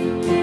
Amen.